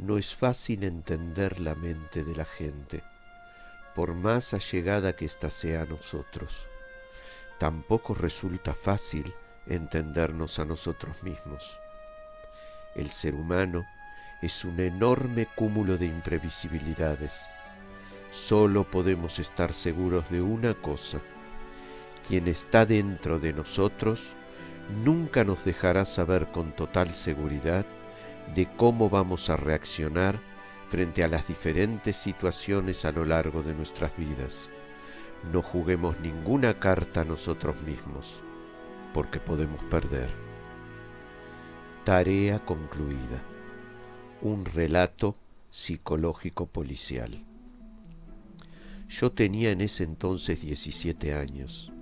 No es fácil entender la mente de la gente, por más allegada que ésta sea a nosotros. Tampoco resulta fácil entendernos a nosotros mismos. El ser humano es un enorme cúmulo de imprevisibilidades. Solo podemos estar seguros de una cosa. Quien está dentro de nosotros nunca nos dejará saber con total seguridad de cómo vamos a reaccionar frente a las diferentes situaciones a lo largo de nuestras vidas. No juguemos ninguna carta nosotros mismos, porque podemos perder. Tarea concluida. Un relato psicológico policial. Yo tenía en ese entonces 17 años.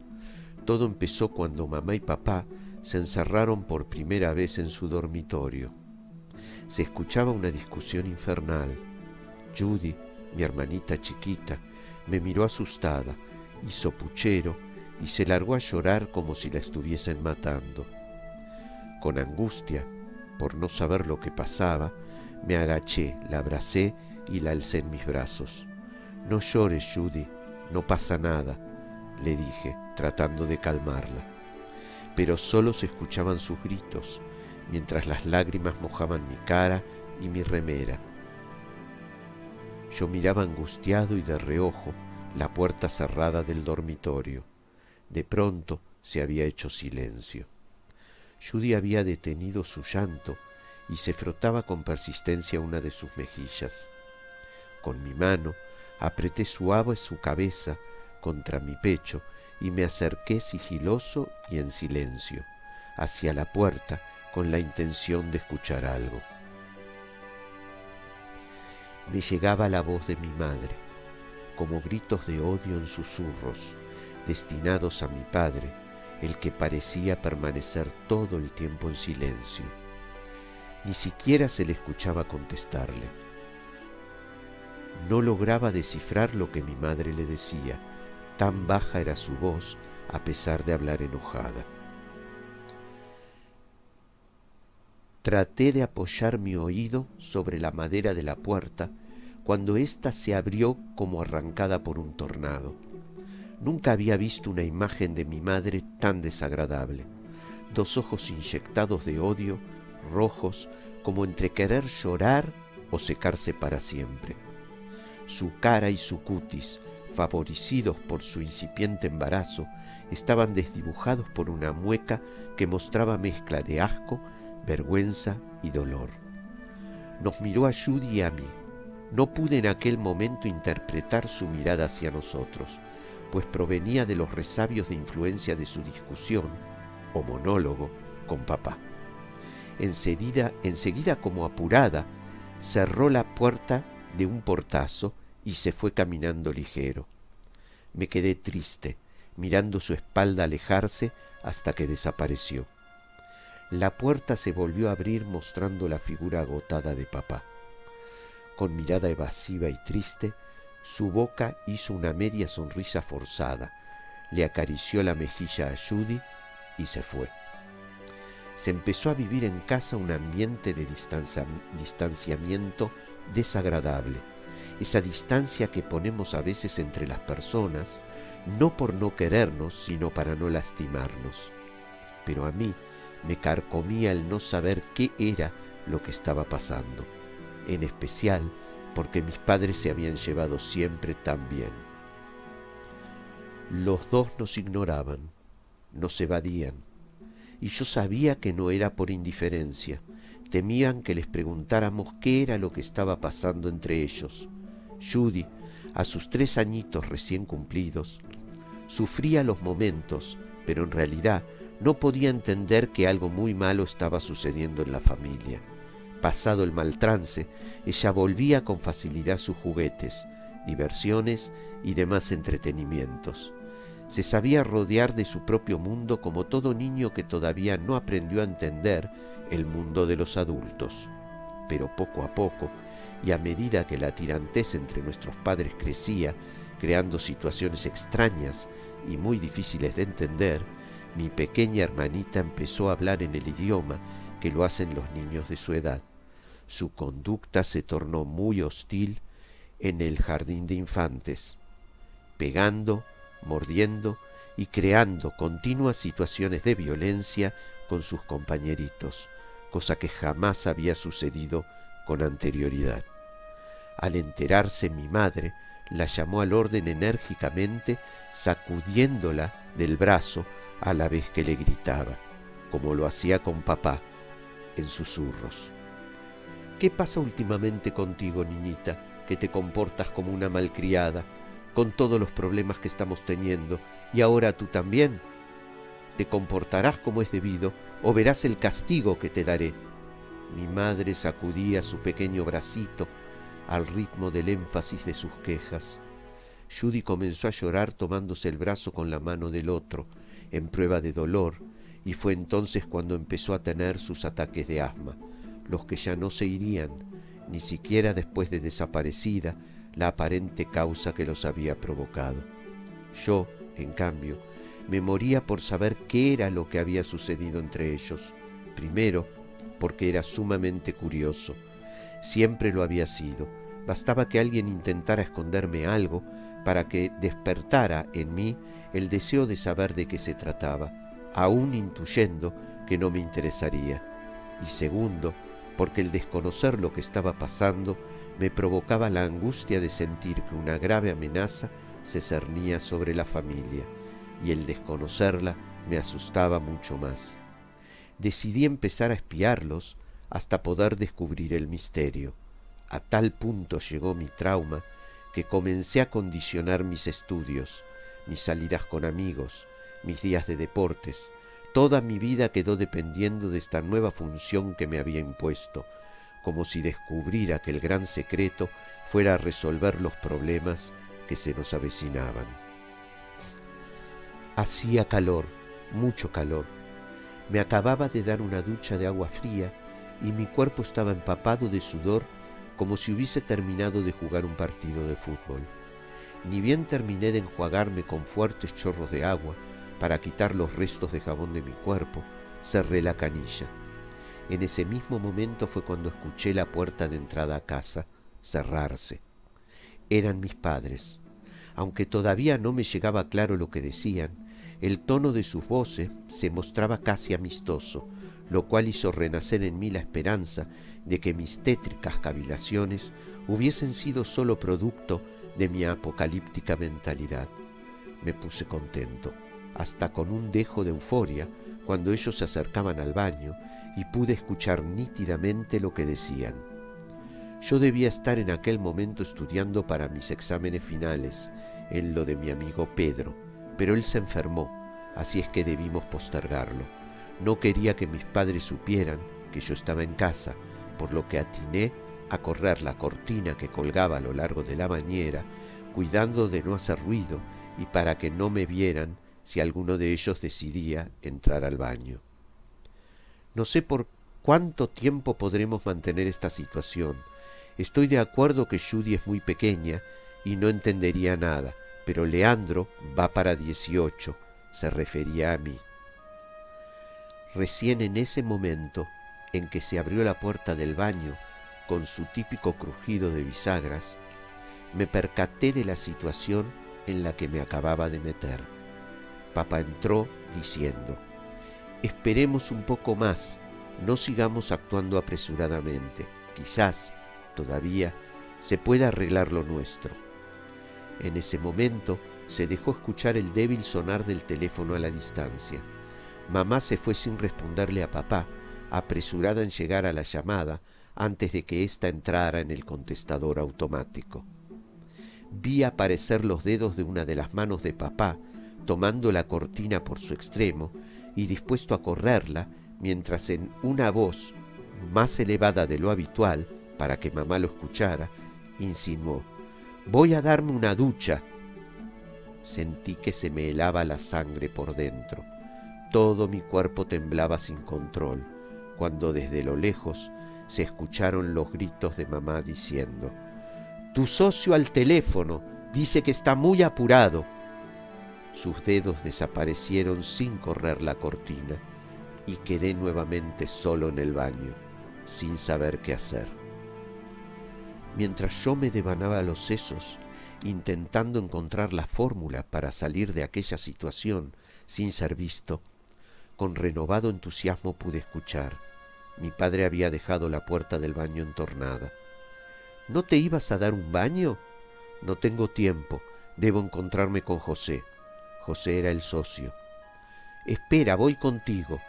Todo empezó cuando mamá y papá se encerraron por primera vez en su dormitorio. Se escuchaba una discusión infernal. Judy, mi hermanita chiquita, me miró asustada, hizo puchero y se largó a llorar como si la estuviesen matando. Con angustia, por no saber lo que pasaba, me agaché, la abracé y la alcé en mis brazos. No llores, Judy, no pasa nada, le dije, tratando de calmarla. Pero solo se escuchaban sus gritos, mientras las lágrimas mojaban mi cara y mi remera. Yo miraba angustiado y de reojo la puerta cerrada del dormitorio. De pronto se había hecho silencio. Judy había detenido su llanto y se frotaba con persistencia una de sus mejillas. Con mi mano apreté suave su cabeza contra mi pecho y me acerqué sigiloso y en silencio hacia la puerta con la intención de escuchar algo. Me llegaba la voz de mi madre, como gritos de odio en susurros, destinados a mi padre, el que parecía permanecer todo el tiempo en silencio. Ni siquiera se le escuchaba contestarle. No lograba descifrar lo que mi madre le decía, tan baja era su voz a pesar de hablar enojada. Traté de apoyar mi oído sobre la madera de la puerta cuando ésta se abrió como arrancada por un tornado. Nunca había visto una imagen de mi madre tan desagradable. Dos ojos inyectados de odio, rojos, como entre querer llorar o secarse para siempre. Su cara y su cutis, favorecidos por su incipiente embarazo, estaban desdibujados por una mueca que mostraba mezcla de asco vergüenza y dolor. Nos miró a Judy y a mí. No pude en aquel momento interpretar su mirada hacia nosotros, pues provenía de los resabios de influencia de su discusión o monólogo con papá. Enseguida, enseguida como apurada, cerró la puerta de un portazo y se fue caminando ligero. Me quedé triste, mirando su espalda alejarse hasta que desapareció. La puerta se volvió a abrir mostrando la figura agotada de papá. Con mirada evasiva y triste, su boca hizo una media sonrisa forzada, le acarició la mejilla a Judy y se fue. Se empezó a vivir en casa un ambiente de distanciamiento desagradable, esa distancia que ponemos a veces entre las personas, no por no querernos, sino para no lastimarnos. Pero a mí, me carcomía el no saber qué era lo que estaba pasando, en especial porque mis padres se habían llevado siempre tan bien. Los dos nos ignoraban, nos evadían, y yo sabía que no era por indiferencia, temían que les preguntáramos qué era lo que estaba pasando entre ellos. Judy, a sus tres añitos recién cumplidos, sufría los momentos, pero en realidad no podía entender que algo muy malo estaba sucediendo en la familia. Pasado el mal trance, ella volvía con facilidad sus juguetes, diversiones y demás entretenimientos. Se sabía rodear de su propio mundo como todo niño que todavía no aprendió a entender el mundo de los adultos. Pero poco a poco, y a medida que la tirantez entre nuestros padres crecía, creando situaciones extrañas y muy difíciles de entender, mi pequeña hermanita empezó a hablar en el idioma que lo hacen los niños de su edad. su conducta se tornó muy hostil en el jardín de infantes, pegando, mordiendo y creando continuas situaciones de violencia con sus compañeritos, cosa que jamás había sucedido con anterioridad. Al enterarse mi madre, la llamó al orden enérgicamente, sacudiéndola del brazo a la vez que le gritaba, como lo hacía con papá, en susurros. ¿Qué pasa últimamente contigo, niñita, que te comportas como una malcriada, con todos los problemas que estamos teniendo, y ahora tú también? ¿Te comportarás como es debido, o verás el castigo que te daré? Mi madre sacudía su pequeño bracito, al ritmo del énfasis de sus quejas. Judy comenzó a llorar tomándose el brazo con la mano del otro, en prueba de dolor, y fue entonces cuando empezó a tener sus ataques de asma, los que ya no se irían, ni siquiera después de desaparecida la aparente causa que los había provocado. Yo, en cambio, me moría por saber qué era lo que había sucedido entre ellos. Primero, porque era sumamente curioso. Siempre lo había sido, Bastaba que alguien intentara esconderme algo para que despertara en mí el deseo de saber de qué se trataba, aún intuyendo que no me interesaría. Y segundo, porque el desconocer lo que estaba pasando me provocaba la angustia de sentir que una grave amenaza se cernía sobre la familia, y el desconocerla me asustaba mucho más. Decidí empezar a espiarlos hasta poder descubrir el misterio. A tal punto llegó mi trauma comencé a condicionar mis estudios, mis salidas con amigos, mis días de deportes. Toda mi vida quedó dependiendo de esta nueva función que me había impuesto, como si descubriera que el gran secreto fuera resolver los problemas que se nos avecinaban. Hacía calor, mucho calor. Me acababa de dar una ducha de agua fría y mi cuerpo estaba empapado de sudor como si hubiese terminado de jugar un partido de fútbol. Ni bien terminé de enjuagarme con fuertes chorros de agua para quitar los restos de jabón de mi cuerpo, cerré la canilla. En ese mismo momento fue cuando escuché la puerta de entrada a casa cerrarse. Eran mis padres. Aunque todavía no me llegaba claro lo que decían, el tono de sus voces se mostraba casi amistoso, lo cual hizo renacer en mí la esperanza de que mis tétricas cavilaciones hubiesen sido sólo producto de mi apocalíptica mentalidad. Me puse contento, hasta con un dejo de euforia, cuando ellos se acercaban al baño y pude escuchar nítidamente lo que decían. Yo debía estar en aquel momento estudiando para mis exámenes finales, en lo de mi amigo Pedro, pero él se enfermó, así es que debimos postergarlo. No quería que mis padres supieran que yo estaba en casa, por lo que atiné a correr la cortina que colgaba a lo largo de la bañera, cuidando de no hacer ruido y para que no me vieran si alguno de ellos decidía entrar al baño. No sé por cuánto tiempo podremos mantener esta situación. Estoy de acuerdo que Judy es muy pequeña y no entendería nada, pero Leandro va para dieciocho, se refería a mí. Recién en ese momento en que se abrió la puerta del baño con su típico crujido de bisagras, me percaté de la situación en la que me acababa de meter. Papá entró diciendo, esperemos un poco más, no sigamos actuando apresuradamente, quizás, todavía, se pueda arreglar lo nuestro. En ese momento se dejó escuchar el débil sonar del teléfono a la distancia. Mamá se fue sin responderle a papá, apresurada en llegar a la llamada antes de que ésta entrara en el contestador automático. Vi aparecer los dedos de una de las manos de papá, tomando la cortina por su extremo y dispuesto a correrla, mientras en una voz más elevada de lo habitual, para que mamá lo escuchara, insinuó, Voy a darme una ducha. Sentí que se me helaba la sangre por dentro. Todo mi cuerpo temblaba sin control, cuando desde lo lejos se escucharon los gritos de mamá diciendo, Tu socio al teléfono dice que está muy apurado. Sus dedos desaparecieron sin correr la cortina y quedé nuevamente solo en el baño, sin saber qué hacer. mientras yo me devanaba los sesos, intentando encontrar la fórmula para salir de aquella situación sin ser visto, con renovado entusiasmo pude escuchar. Mi padre había dejado la puerta del baño entornada. ¿No te ibas a dar un baño? No tengo tiempo. Debo encontrarme con José. José era el socio. Espera, voy contigo.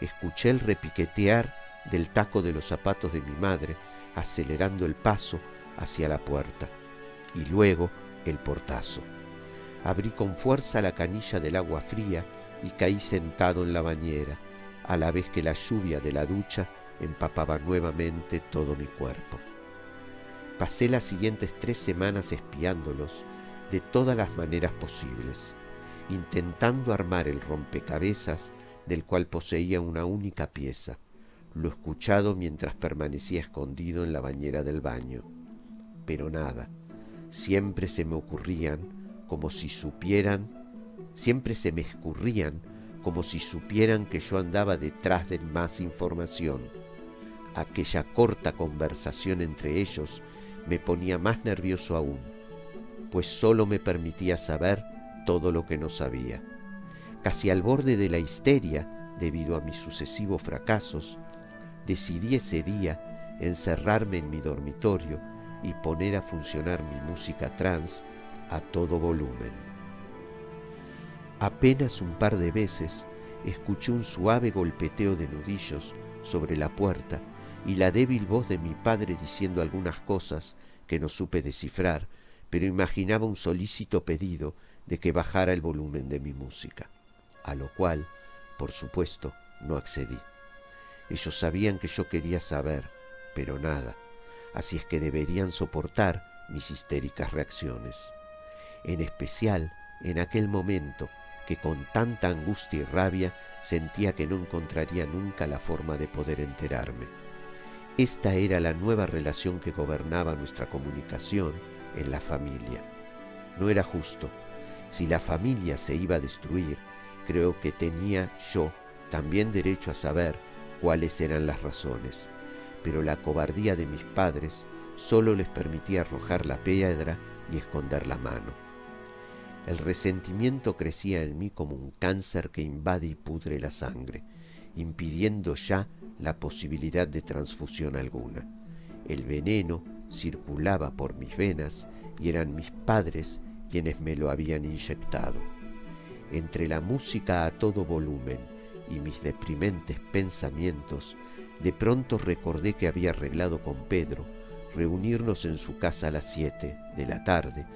Escuché el repiquetear del taco de los zapatos de mi madre, acelerando el paso hacia la puerta, y luego el portazo. Abrí con fuerza la canilla del agua fría y caí sentado en la bañera, a la vez que la lluvia de la ducha empapaba nuevamente todo mi cuerpo. Pasé las siguientes tres semanas espiándolos de todas las maneras posibles, intentando armar el rompecabezas del cual poseía una única pieza, lo escuchado mientras permanecía escondido en la bañera del baño. Pero nada, siempre se me ocurrían como si supieran, siempre se me escurrían como si supieran que yo andaba detrás de más información. Aquella corta conversación entre ellos me ponía más nervioso aún, pues sólo me permitía saber todo lo que no sabía. Casi al borde de la histeria, debido a mis sucesivos fracasos, decidí ese día encerrarme en mi dormitorio y poner a funcionar mi música trans a todo volumen. Apenas un par de veces escuché un suave golpeteo de nudillos sobre la puerta y la débil voz de mi padre diciendo algunas cosas que no supe descifrar, pero imaginaba un solícito pedido de que bajara el volumen de mi música, a lo cual, por supuesto, no accedí. Ellos sabían que yo quería saber, pero nada, así es que deberían soportar mis histéricas reacciones. En especial en aquel momento que con tanta angustia y rabia sentía que no encontraría nunca la forma de poder enterarme. Esta era la nueva relación que gobernaba nuestra comunicación en la familia. No era justo. Si la familia se iba a destruir, creo que tenía yo también derecho a saber cuáles eran las razones. Pero la cobardía de mis padres solo les permitía arrojar la piedra y esconder la mano. El resentimiento crecía en mí como un cáncer que invade y pudre la sangre, impidiendo ya la posibilidad de transfusión alguna. El veneno circulaba por mis venas y eran mis padres quienes me lo habían inyectado. Entre la música a todo volumen y mis deprimentes pensamientos, de pronto recordé que había arreglado con Pedro reunirnos en su casa a las siete de la tarde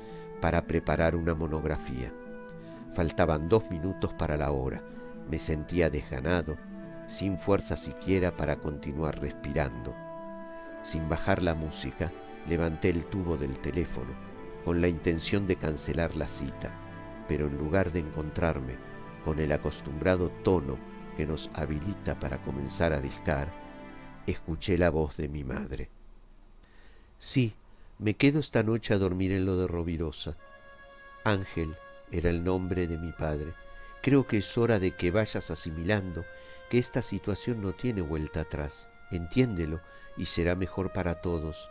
para preparar una monografía. Faltaban dos minutos para la hora. Me sentía desganado, sin fuerza siquiera para continuar respirando. Sin bajar la música, levanté el tubo del teléfono con la intención de cancelar la cita, pero en lugar de encontrarme con el acostumbrado tono que nos habilita para comenzar a discar, escuché la voz de mi madre. Sí, me quedo esta noche a dormir en lo de Rovirosa. Ángel era el nombre de mi padre. Creo que es hora de que vayas asimilando que esta situación no tiene vuelta atrás. Entiéndelo y será mejor para todos.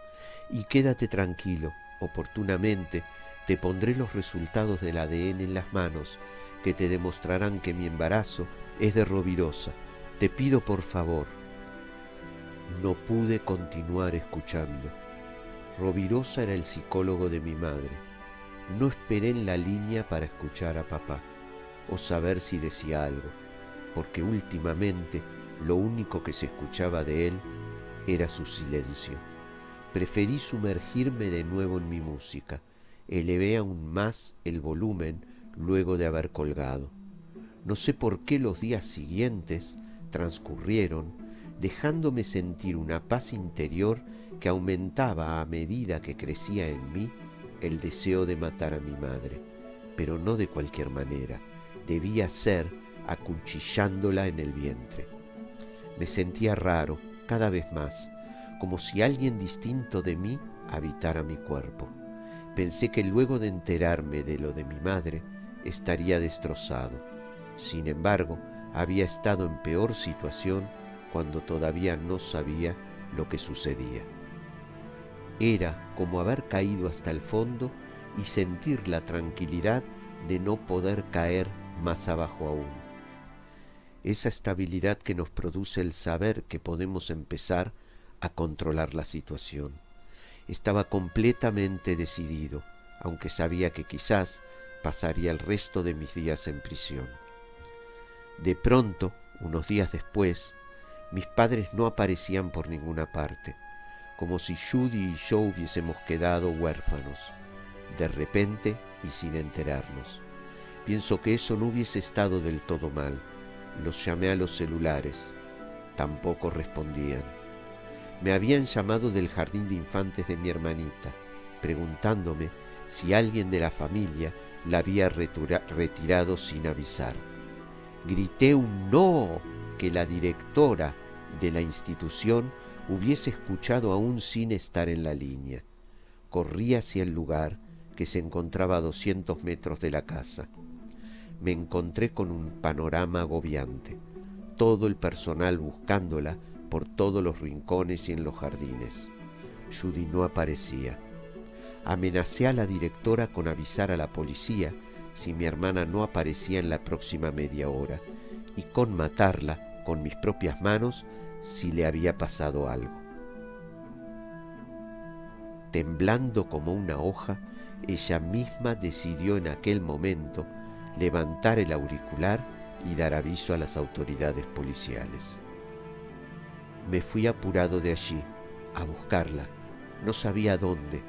Y quédate tranquilo, oportunamente te pondré los resultados del ADN en las manos que te demostrarán que mi embarazo es de Rovirosa. Te pido por favor. No pude continuar escuchando. Rovirosa era el psicólogo de mi madre. No esperé en la línea para escuchar a papá o saber si decía algo, porque últimamente lo único que se escuchaba de él era su silencio. Preferí sumergirme de nuevo en mi música. Elevé aún más el volumen luego de haber colgado. No sé por qué los días siguientes transcurrieron dejándome sentir una paz interior que aumentaba a medida que crecía en mí el deseo de matar a mi madre, pero no de cualquier manera, debía ser acuchillándola en el vientre. Me sentía raro, cada vez más, como si alguien distinto de mí habitara mi cuerpo. Pensé que luego de enterarme de lo de mi madre, estaría destrozado. Sin embargo, había estado en peor situación cuando todavía no sabía lo que sucedía. Era como haber caído hasta el fondo y sentir la tranquilidad de no poder caer más abajo aún. Esa estabilidad que nos produce el saber que podemos empezar a controlar la situación. Estaba completamente decidido, aunque sabía que quizás pasaría el resto de mis días en prisión. De pronto, unos días después, mis padres no aparecían por ninguna parte, como si Judy y yo hubiésemos quedado huérfanos, de repente y sin enterarnos. Pienso que eso no hubiese estado del todo mal. Los llamé a los celulares. Tampoco respondían. Me habían llamado del jardín de infantes de mi hermanita, preguntándome si alguien de la familia la había retirado sin avisar. Grité un no que la directora de la institución hubiese escuchado aún sin estar en la línea. Corrí hacia el lugar que se encontraba a 200 metros de la casa. Me encontré con un panorama agobiante, todo el personal buscándola por todos los rincones y en los jardines. Judy no aparecía. Amenacé a la directora con avisar a la policía si mi hermana no aparecía en la próxima media hora y con matarla con mis propias manos si le había pasado algo. Temblando como una hoja, ella misma decidió en aquel momento levantar el auricular y dar aviso a las autoridades policiales. Me fui apurado de allí, a buscarla, no sabía dónde,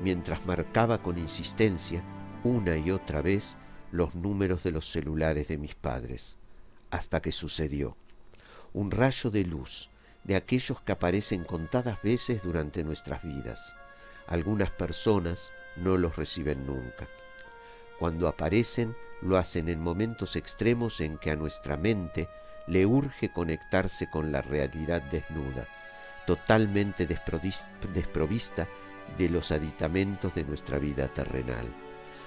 mientras marcaba con insistencia una y otra vez los números de los celulares de mis padres, hasta que sucedió. Un rayo de luz, de aquellos que aparecen contadas veces durante nuestras vidas. Algunas personas no los reciben nunca. Cuando aparecen, lo hacen en momentos extremos en que a nuestra mente le urge conectarse con la realidad desnuda, totalmente desprovista de los aditamentos de nuestra vida terrenal.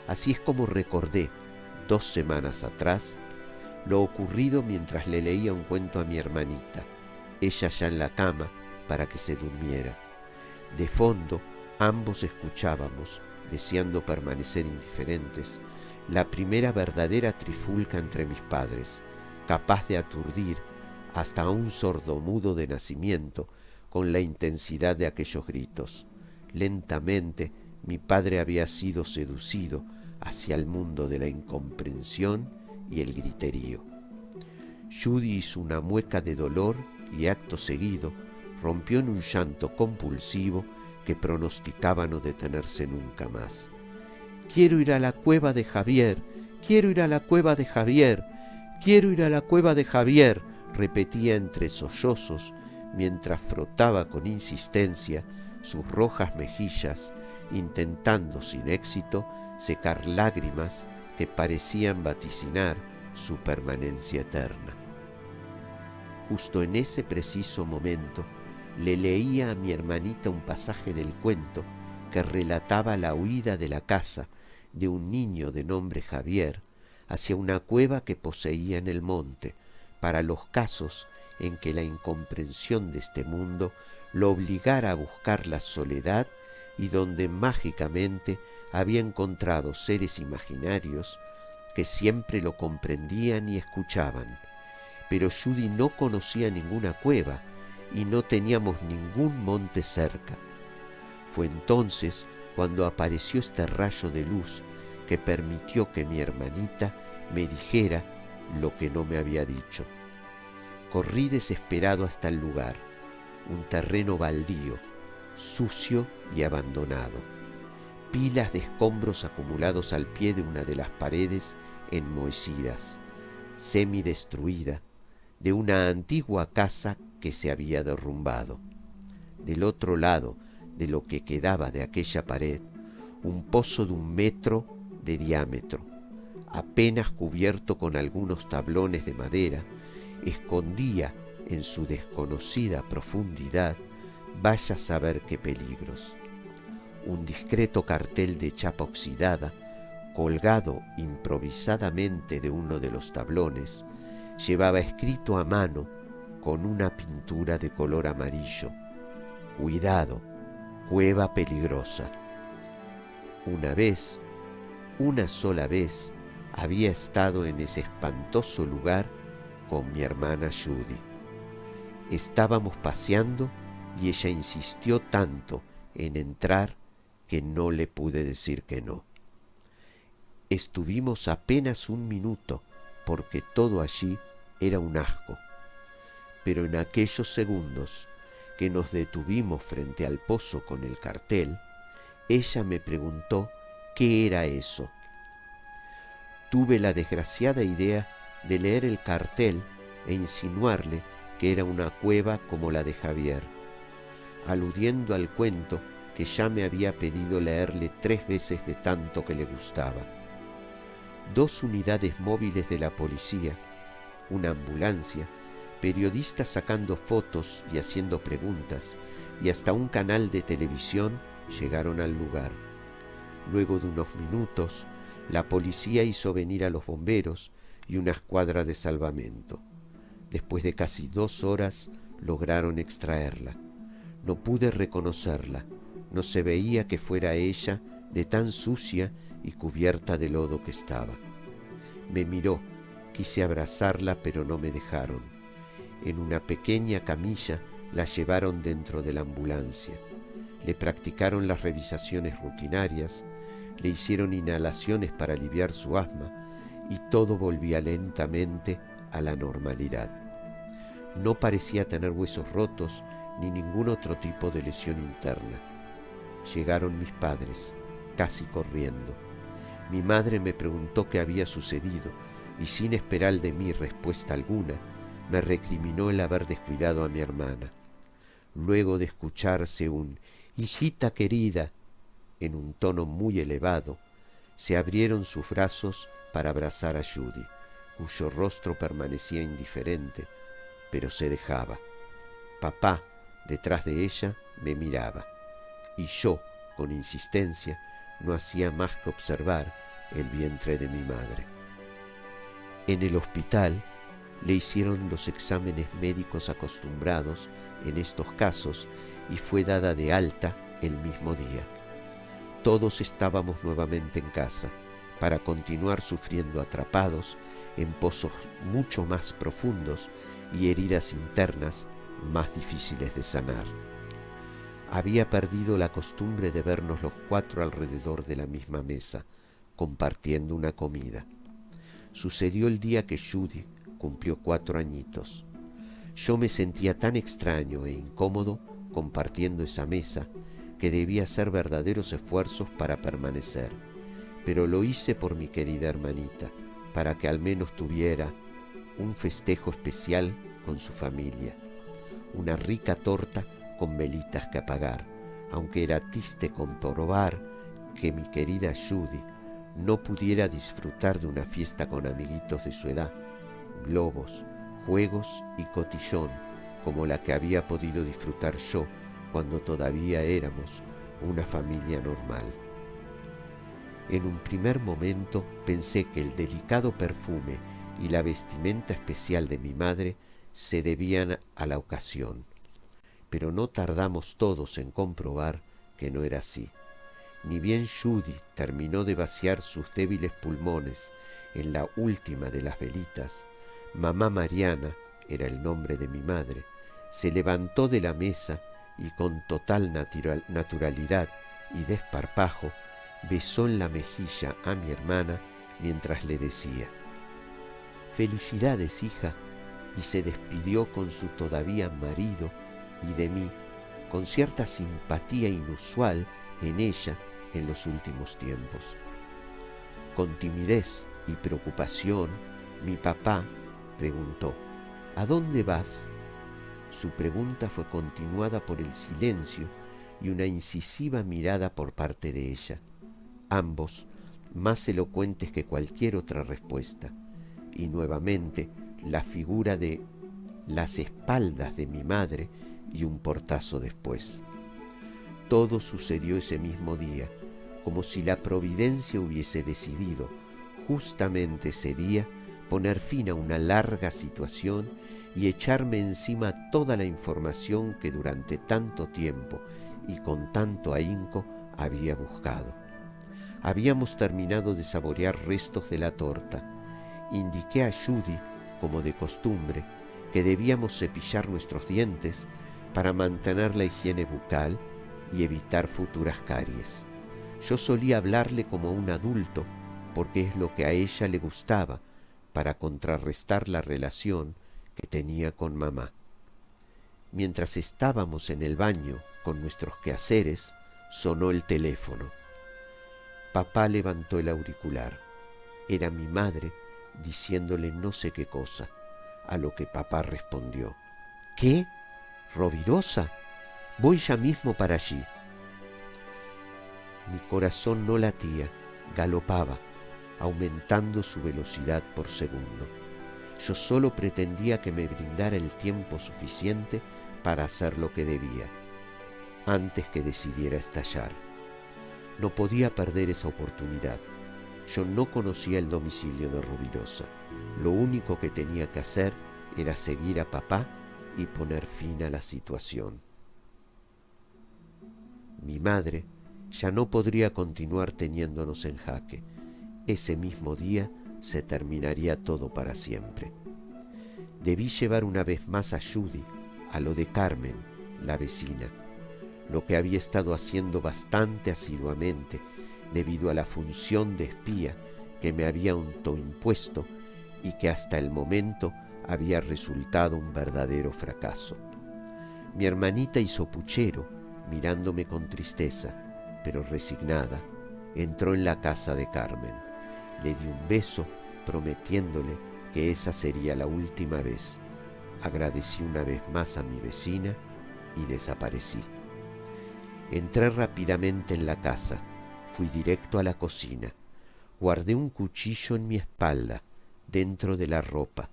Así es como recordé, dos semanas atrás, lo ocurrido mientras le leía un cuento a mi hermanita, ella ya en la cama para que se durmiera. De fondo, ambos escuchábamos, deseando permanecer indiferentes, la primera verdadera trifulca entre mis padres, capaz de aturdir hasta a un sordomudo de nacimiento con la intensidad de aquellos gritos. Lentamente mi padre había sido seducido hacia el mundo de la incomprensión y el griterío. Judy hizo una mueca de dolor y acto seguido rompió en un llanto compulsivo que pronosticaba no detenerse nunca más. Quiero ir a la cueva de Javier, quiero ir a la cueva de Javier, quiero ir a la cueva de Javier, repetía entre sollozos mientras frotaba con insistencia sus rojas mejillas, intentando sin éxito secar lágrimas que parecían vaticinar su permanencia eterna. Justo en ese preciso momento le leía a mi hermanita un pasaje del cuento que relataba la huida de la casa de un niño de nombre Javier hacia una cueva que poseía en el monte, para los casos en que la incomprensión de este mundo lo obligara a buscar la soledad y donde mágicamente había encontrado seres imaginarios que siempre lo comprendían y escuchaban. Pero Judy no conocía ninguna cueva y no teníamos ningún monte cerca. Fue entonces cuando apareció este rayo de luz que permitió que mi hermanita me dijera lo que no me había dicho. Corrí desesperado hasta el lugar, un terreno baldío, sucio y abandonado. Pilas de escombros acumulados al pie de una de las paredes enmohecidas, semidestruida, de una antigua casa que se había derrumbado. Del otro lado de lo que quedaba de aquella pared, un pozo de un metro de diámetro, apenas cubierto con algunos tablones de madera, escondía en su desconocida profundidad vaya a saber qué peligros. Un discreto cartel de chapa oxidada, colgado improvisadamente de uno de los tablones, llevaba escrito a mano con una pintura de color amarillo. Cuidado, cueva peligrosa. Una vez, una sola vez, había estado en ese espantoso lugar con mi hermana Judy. Estábamos paseando y ella insistió tanto en entrar que no le pude decir que no. Estuvimos apenas un minuto porque todo allí era un asco, pero en aquellos segundos que nos detuvimos frente al pozo con el cartel, ella me preguntó qué era eso. Tuve la desgraciada idea de leer el cartel e insinuarle que era una cueva como la de Javier, aludiendo al cuento que ya me había pedido leerle tres veces de tanto que le gustaba. Dos unidades móviles de la policía, una ambulancia, periodistas sacando fotos y haciendo preguntas, y hasta un canal de televisión llegaron al lugar. Luego de unos minutos, la policía hizo venir a los bomberos y una escuadra de salvamento. Después de casi dos horas lograron extraerla. No pude reconocerla, no se veía que fuera ella de tan sucia y cubierta de lodo que estaba. Me miró, quise abrazarla, pero no me dejaron. En una pequeña camilla la llevaron dentro de la ambulancia. Le practicaron las revisaciones rutinarias, le hicieron inhalaciones para aliviar su asma y todo volvía lentamente a la normalidad. No parecía tener huesos rotos ni ningún otro tipo de lesión interna. Llegaron mis padres, casi corriendo. Mi madre me preguntó qué había sucedido y sin esperar de mí respuesta alguna, me recriminó el haber descuidado a mi hermana. Luego de escucharse un hijita querida en un tono muy elevado, se abrieron sus brazos para abrazar a Judy, cuyo rostro permanecía indiferente, pero se dejaba. Papá, detrás de ella, me miraba, y yo, con insistencia, no hacía más que observar el vientre de mi madre. En el hospital le hicieron los exámenes médicos acostumbrados en estos casos y fue dada de alta el mismo día. Todos estábamos nuevamente en casa para continuar sufriendo atrapados en pozos mucho más profundos y heridas internas más difíciles de sanar. Había perdido la costumbre de vernos los cuatro alrededor de la misma mesa, compartiendo una comida. Sucedió el día que Judy cumplió cuatro añitos. Yo me sentía tan extraño e incómodo compartiendo esa mesa que debía hacer verdaderos esfuerzos para permanecer, pero lo hice por mi querida hermanita, para que al menos tuviera un festejo especial con su familia, una rica torta con velitas que apagar, aunque era triste comprobar que mi querida Judy no pudiera disfrutar de una fiesta con amiguitos de su edad, globos, juegos y cotillón, como la que había podido disfrutar yo cuando todavía éramos una familia normal. En un primer momento pensé que el delicado perfume y la vestimenta especial de mi madre se debían a la ocasión, pero no tardamos todos en comprobar que no era así. Ni bien Judy terminó de vaciar sus débiles pulmones en la última de las velitas, mamá Mariana, era el nombre de mi madre, se levantó de la mesa y con total naturalidad y desparpajo besó en la mejilla a mi hermana mientras le decía, Felicidades, hija, y se despidió con su todavía marido y de mí, con cierta simpatía inusual en ella en los últimos tiempos. Con timidez y preocupación, mi papá preguntó, ¿A dónde vas? Su pregunta fue continuada por el silencio y una incisiva mirada por parte de ella, ambos más elocuentes que cualquier otra respuesta, y nuevamente la figura de las espaldas de mi madre y un portazo después. Todo sucedió ese mismo día, como si la providencia hubiese decidido justamente ese día poner fin a una larga situación y echarme encima toda la información que durante tanto tiempo y con tanto ahínco había buscado. Habíamos terminado de saborear restos de la torta. Indiqué a Judy, como de costumbre, que debíamos cepillar nuestros dientes para mantener la higiene bucal y evitar futuras caries. Yo solía hablarle como un adulto porque es lo que a ella le gustaba para contrarrestar la relación que tenía con mamá. Mientras estábamos en el baño con nuestros quehaceres, sonó el teléfono. Papá levantó el auricular. Era mi madre diciéndole no sé qué cosa, a lo que papá respondió. ¿Qué? ¿Rovirosa? Voy ya mismo para allí. Mi corazón no latía, galopaba, aumentando su velocidad por segundo. Yo solo pretendía que me brindara el tiempo suficiente para hacer lo que debía, antes que decidiera estallar. No podía perder esa oportunidad. Yo no conocía el domicilio de Rubirosa. Lo único que tenía que hacer era seguir a papá y poner fin a la situación. Mi madre ya no podría continuar teniéndonos en jaque. Ese mismo día se terminaría todo para siempre. Debí llevar una vez más a Judy a lo de Carmen, la vecina, lo que había estado haciendo bastante asiduamente debido a la función de espía que me había autoimpuesto y que hasta el momento había resultado un verdadero fracaso. Mi hermanita hizo puchero, mirándome con tristeza, pero resignada, entró en la casa de Carmen. Le di un beso, prometiéndole que esa sería la última vez. Agradecí una vez más a mi vecina y desaparecí. Entré rápidamente en la casa, fui directo a la cocina, guardé un cuchillo en mi espalda, dentro de la ropa,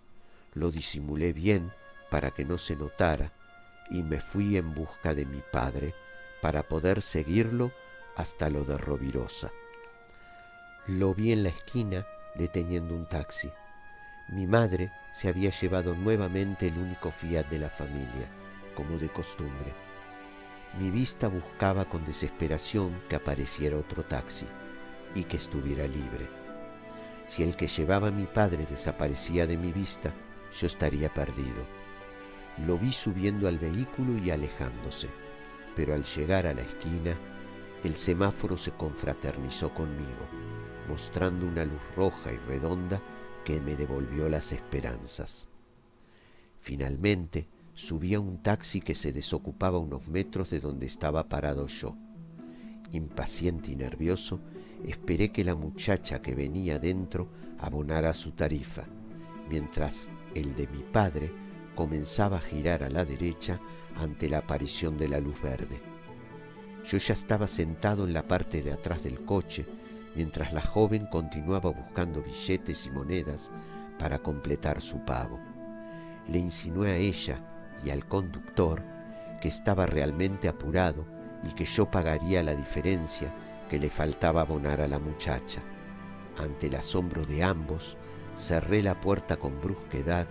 lo disimulé bien para que no se notara y me fui en busca de mi padre para poder seguirlo hasta lo de Rovirosa. Lo vi en la esquina deteniendo un taxi. Mi madre se había llevado nuevamente el único Fiat de la familia, como de costumbre. Mi vista buscaba con desesperación que apareciera otro taxi y que estuviera libre. Si el que llevaba a mi padre desaparecía de mi vista, yo estaría perdido. Lo vi subiendo al vehículo y alejándose, pero al llegar a la esquina, el semáforo se confraternizó conmigo, mostrando una luz roja y redonda que me devolvió las esperanzas. Finalmente subí a un taxi que se desocupaba unos metros de donde estaba parado yo. Impaciente y nervioso, esperé que la muchacha que venía dentro abonara su tarifa, mientras el de mi padre comenzaba a girar a la derecha ante la aparición de la luz verde. Yo ya estaba sentado en la parte de atrás del coche, mientras la joven continuaba buscando billetes y monedas para completar su pago. Le insinué a ella y al conductor que estaba realmente apurado y que yo pagaría la diferencia que le faltaba abonar a la muchacha. Ante el asombro de ambos, cerré la puerta con brusquedad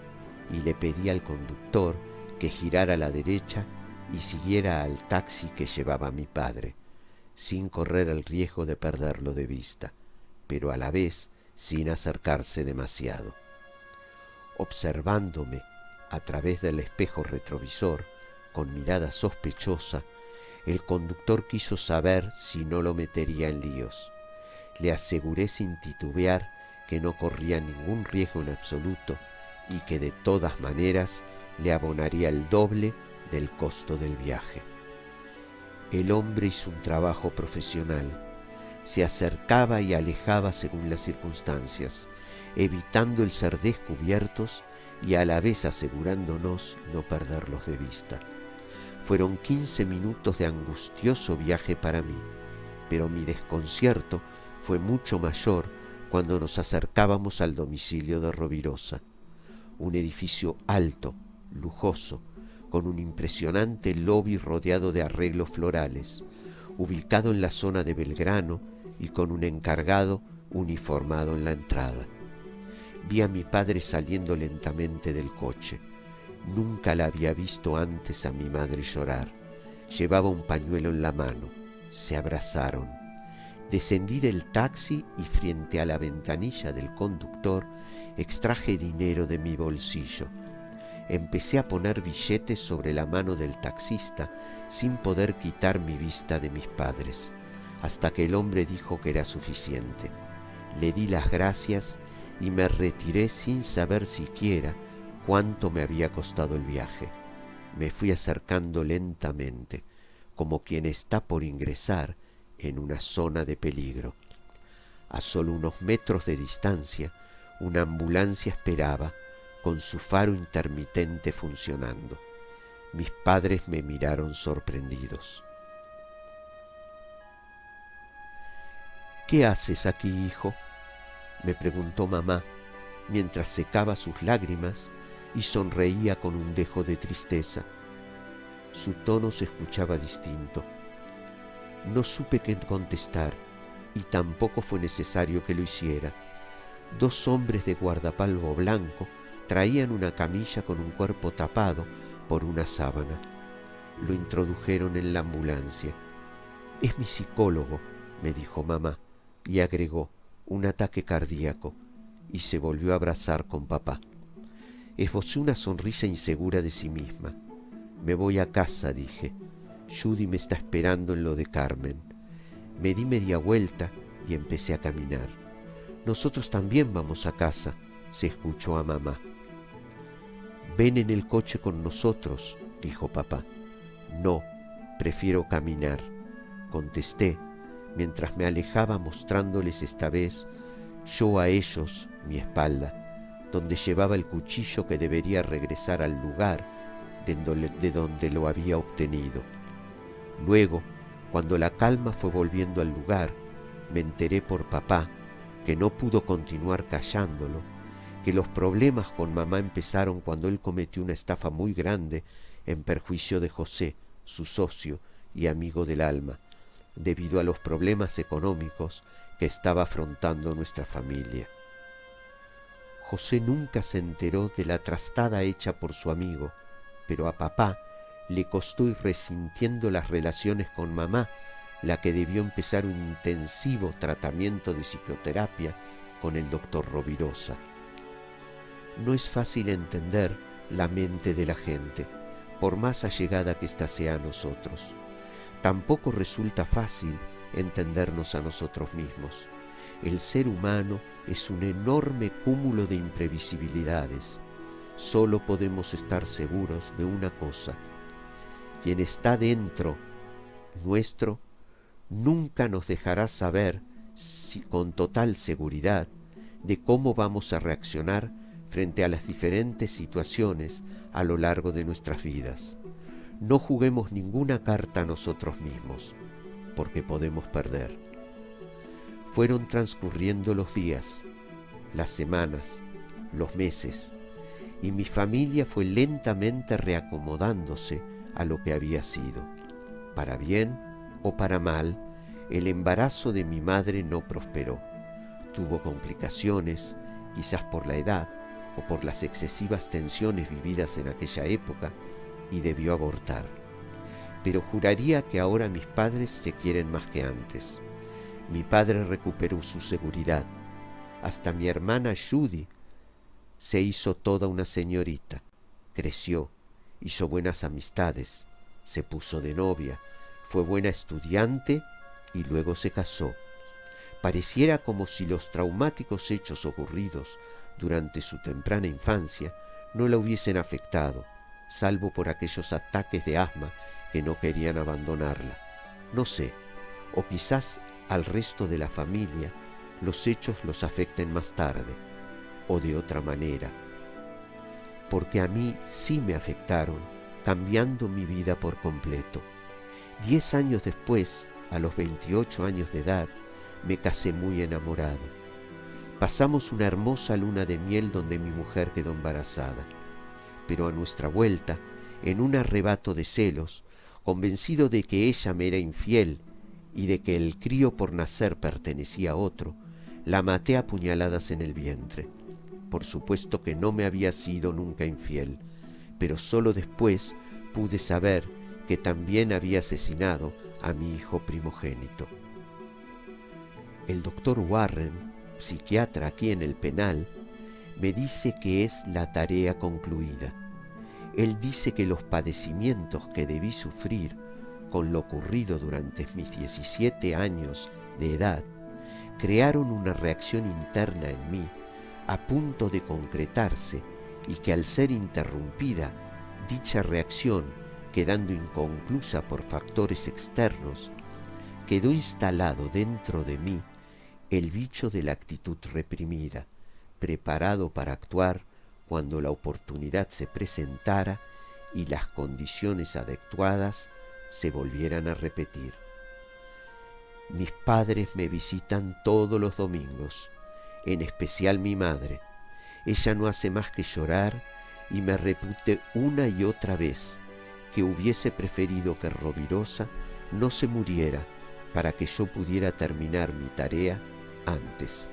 y le pedí al conductor que girara a la derecha y siguiera al taxi que llevaba mi padre, sin correr el riesgo de perderlo de vista, pero a la vez sin acercarse demasiado. Observándome a través del espejo retrovisor, con mirada sospechosa, el conductor quiso saber si no lo metería en líos. Le aseguré sin titubear que no corría ningún riesgo en absoluto y que de todas maneras le abonaría el doble del costo del viaje. El hombre hizo un trabajo profesional. Se acercaba y alejaba según las circunstancias, evitando el ser descubiertos y a la vez asegurándonos no perderlos de vista. Fueron quince minutos de angustioso viaje para mí, pero mi desconcierto fue mucho mayor cuando nos acercábamos al domicilio de Rovirosa, un edificio alto, lujoso, con un impresionante lobby rodeado de arreglos florales, ubicado en la zona de Belgrano y con un encargado uniformado en la entrada. Vi a mi padre saliendo lentamente del coche. Nunca la había visto antes a mi madre llorar. Llevaba un pañuelo en la mano. Se abrazaron. Descendí del taxi y frente a la ventanilla del conductor extraje dinero de mi bolsillo. Empecé a poner billetes sobre la mano del taxista sin poder quitar mi vista de mis padres, hasta que el hombre dijo que era suficiente. Le di las gracias y me retiré sin saber siquiera cuánto me había costado el viaje. Me fui acercando lentamente, como quien está por ingresar en una zona de peligro. A solo unos metros de distancia, una ambulancia esperaba, con su faro intermitente funcionando. Mis padres me miraron sorprendidos. ¿Qué haces aquí, hijo? me preguntó mamá, mientras secaba sus lágrimas y sonreía con un dejo de tristeza. Su tono se escuchaba distinto. No supe qué contestar y tampoco fue necesario que lo hiciera. Dos hombres de guardapalvo blanco traían una camilla con un cuerpo tapado por una sábana. Lo introdujeron en la ambulancia. Es mi psicólogo, me dijo mamá, y agregó, un ataque cardíaco, y se volvió a abrazar con papá. Esbozó una sonrisa insegura de sí misma. Me voy a casa, dije. Judy me está esperando en lo de Carmen. Me di media vuelta y empecé a caminar. Nosotros también vamos a casa, se escuchó a mamá. Ven en el coche con nosotros, dijo papá. No, prefiero caminar, contesté mientras me alejaba mostrándoles esta vez yo a ellos mi espalda donde llevaba el cuchillo que debería regresar al lugar de donde lo había obtenido. Luego, cuando la calma fue volviendo al lugar, me enteré por papá que no pudo continuar callándolo, que los problemas con mamá empezaron cuando él cometió una estafa muy grande en perjuicio de José, su socio y amigo del alma, debido a los problemas económicos que estaba afrontando nuestra familia. José nunca se enteró de la trastada hecha por su amigo, pero a papá le costó ir resintiendo las relaciones con mamá, la que debió empezar un intensivo tratamiento de psicoterapia con el doctor Rovirosa. No es fácil entender la mente de la gente, por más allegada que ésta sea a nosotros. Tampoco resulta fácil entendernos a nosotros mismos. El ser humano es un enorme cúmulo de imprevisibilidades. Solo podemos estar seguros de una cosa. Quien está dentro nuestro nunca nos dejará saber si, con total seguridad de cómo vamos a reaccionar frente a las diferentes situaciones a lo largo de nuestras vidas. No juguemos ninguna carta a nosotros mismos, porque podemos perder. Fueron transcurriendo los días, las semanas, los meses, y mi familia fue lentamente reacomodándose a lo que había sido. Para bien o para mal, el embarazo de mi madre no prosperó. Tuvo complicaciones, quizás por la edad o por las excesivas tensiones vividas en aquella época, y debió abortar. Pero juraría que ahora mis padres se quieren más que antes. Mi padre recuperó su seguridad. Hasta mi hermana Judy se hizo toda una señorita. Creció, hizo buenas amistades, se puso de novia, fue buena estudiante y luego se casó. Pareciera como si los traumáticos hechos ocurridos durante su temprana infancia no la hubiesen afectado, salvo por aquellos ataques de asma que no querían abandonarla. No sé, o quizás al resto de la familia los hechos los afecten más tarde o de otra manera, porque a mí sí me afectaron, cambiando mi vida por completo. Diez años después, a los 28 años de edad, me casé muy enamorado. Pasamos una hermosa luna de miel donde mi mujer quedó embarazada, pero a nuestra vuelta, en un arrebato de celos, convencido de que ella me era infiel y de que el crío por nacer pertenecía a otro, la maté a puñaladas en el vientre. Por supuesto que no me había sido nunca infiel, pero sólo después pude saber que también había asesinado a mi hijo primogénito. El doctor Warren, psiquiatra aquí en el penal, me dice que es la tarea concluida. Él dice que los padecimientos que debí sufrir con lo ocurrido durante mis 17 años de edad crearon una reacción interna en mí a punto de concretarse y que al ser interrumpida, dicha reacción, quedando inconclusa por factores externos, quedó instalado dentro de mí el bicho de la actitud reprimida, preparado para actuar cuando la oportunidad se presentara y las condiciones adecuadas se volvieran a repetir. Mis padres me visitan todos los domingos, en especial mi madre. Ella no hace más que llorar y me repute una y otra vez que hubiese preferido que Rovirosa no se muriera para que yo pudiera terminar mi tarea antes.